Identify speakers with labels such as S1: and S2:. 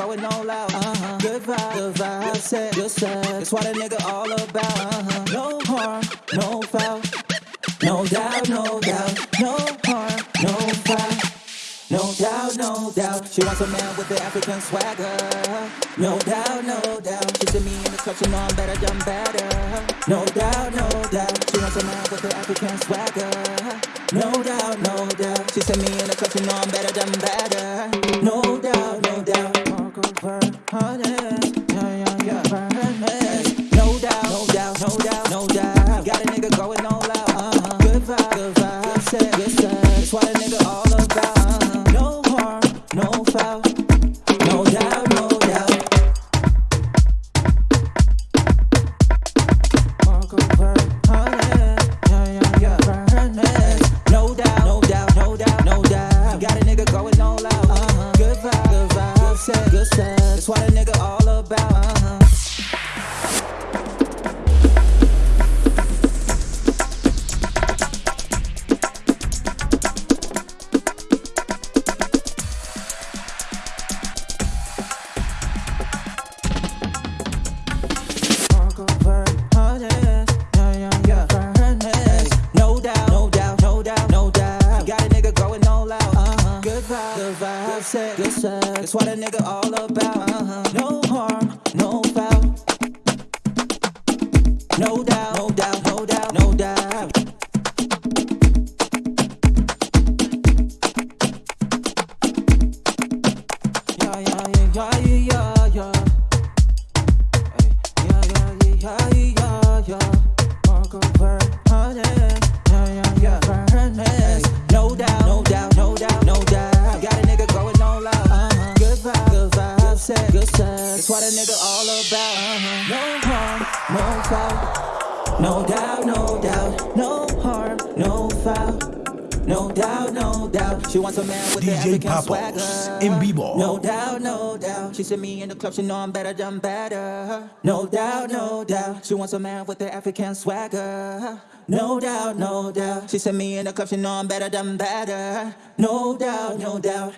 S1: Going all out, uh-huh. good vibe, good vibe, set, good set. That's what a nigga all about. No harm, no foul, no doubt, no doubt, no harm, no foul. No doubt, no doubt, she wants a man with the African swagger. No doubt, no doubt, she to me in the clutch, you know I'm better, done better. No doubt. African swagger. No doubt, no doubt, she see me in the club, she know I'm better, than better. No doubt, no doubt, No doubt, no doubt, no doubt, Uh-huh. Vibe, set, good set. That's what a nigga all about. Uh-huh. No harm, That's what a nigga all about. Uh-huh. No harm, no foul. No doubt, no doubt, no harm, no foul. No doubt, no doubt. She wants a man with the
S2: DJ
S1: African
S2: Papos,
S1: swagger.
S2: en vivo.
S1: No doubt, no doubt. She see me in the club, she know I'm better, done better. No doubt, no doubt. She wants a man with the African swagger. No doubt, no doubt. She see me in the club, she know I'm better, done better. No doubt, no doubt.